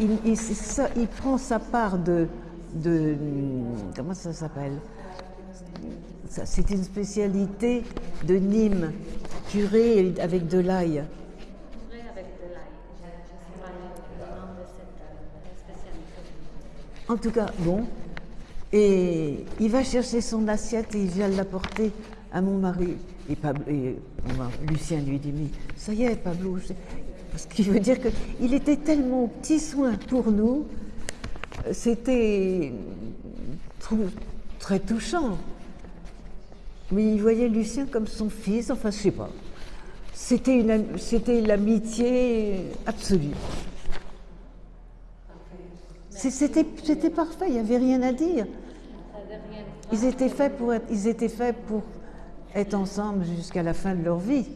il, prend sa part de, comment ça s'appelle? C'est une spécialité de Nîmes, purée avec de l'ail. En tout cas, bon. Et il va chercher son assiette et il vient l'apporter à mon mari. Et, Pablo, et Lucien lui dit, mais ça y est, Pablo, ce qui veut dire qu'il était tellement petit soin pour nous, c'était très touchant. Mais il voyait Lucien comme son fils, enfin, je sais pas. C'était l'amitié absolue. C'était parfait, il n'y avait rien à dire. Ils étaient faits pour être, ils étaient faits pour être ensemble jusqu'à la fin de leur vie.